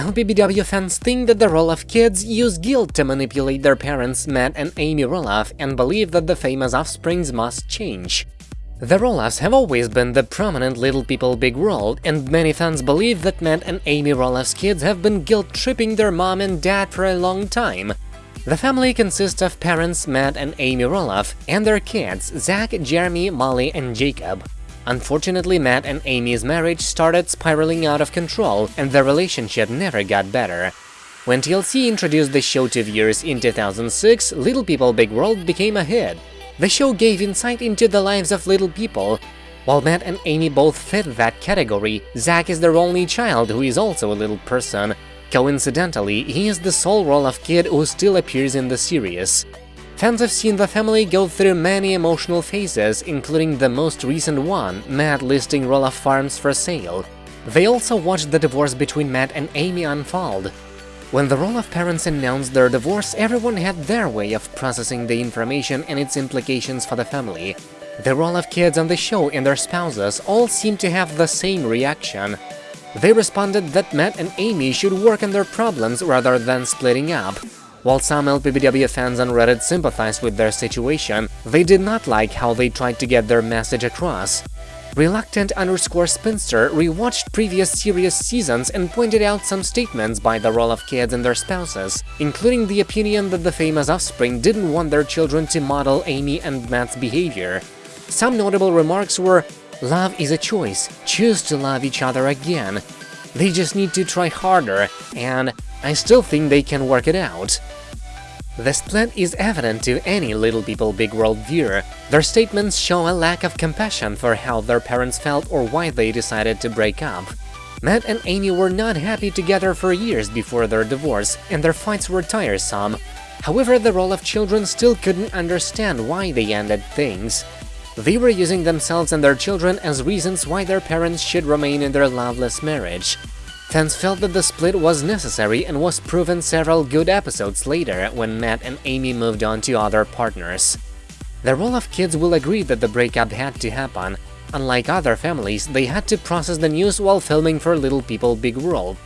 LPBW fans think that the Roloff kids use guilt to manipulate their parents Matt and Amy Roloff and believe that the famous offsprings must change. The Roloffs have always been the prominent Little People Big World, and many fans believe that Matt and Amy Roloff's kids have been guilt-tripping their mom and dad for a long time. The family consists of parents Matt and Amy Roloff and their kids Zach, Jeremy, Molly, and Jacob. Unfortunately, Matt and Amy's marriage started spiraling out of control, and their relationship never got better. When TLC introduced the show to viewers in 2006, Little People Big World became a hit. The show gave insight into the lives of little people. While Matt and Amy both fit that category, Zach is their only child who is also a little person. Coincidentally, he is the sole Roloff kid who still appears in the series. Fans have seen the family go through many emotional phases, including the most recent one, Matt listing Roloff farms for sale. They also watched the divorce between Matt and Amy unfold. When the Roloff parents announced their divorce, everyone had their way of processing the information and its implications for the family. The Roloff kids on the show and their spouses all seemed to have the same reaction. They responded that Matt and Amy should work on their problems rather than splitting up. While some LPBW fans on Reddit sympathized with their situation, they did not like how they tried to get their message across. Reluctant underscore spinster rewatched previous series seasons and pointed out some statements by the Roloff kids and their spouses, including the opinion that the famous offspring didn't want their children to model Amy and Matt's behavior. Some notable remarks were, Love is a choice, choose to love each other again. They just need to try harder, and I still think they can work it out. The split is evident to any Little People Big World viewer. Their statements show a lack of compassion for how their parents felt or why they decided to break up. Matt and Amy were not happy together for years before their divorce, and their fights were tiresome. However, the Roloff children still couldn't understand why they ended things. They were using themselves and their children as reasons why their parents should remain in their loveless marriage. Fans felt that the split was necessary and was proven several good episodes later when Matt and Amy moved on to other partners. The Roloff kids will agree that the breakup had to happen. Unlike other families, they had to process the news while filming for Little People Big World.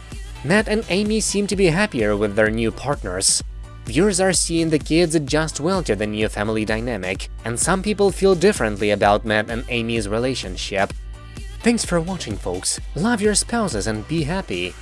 Matt and Amy seem to be happier with their new partners. Viewers are seeing the kids adjust well to the new family dynamic, and some people feel differently about Matt and Amy's relationship. Thanks for watching, folks. Love your spouses and be happy.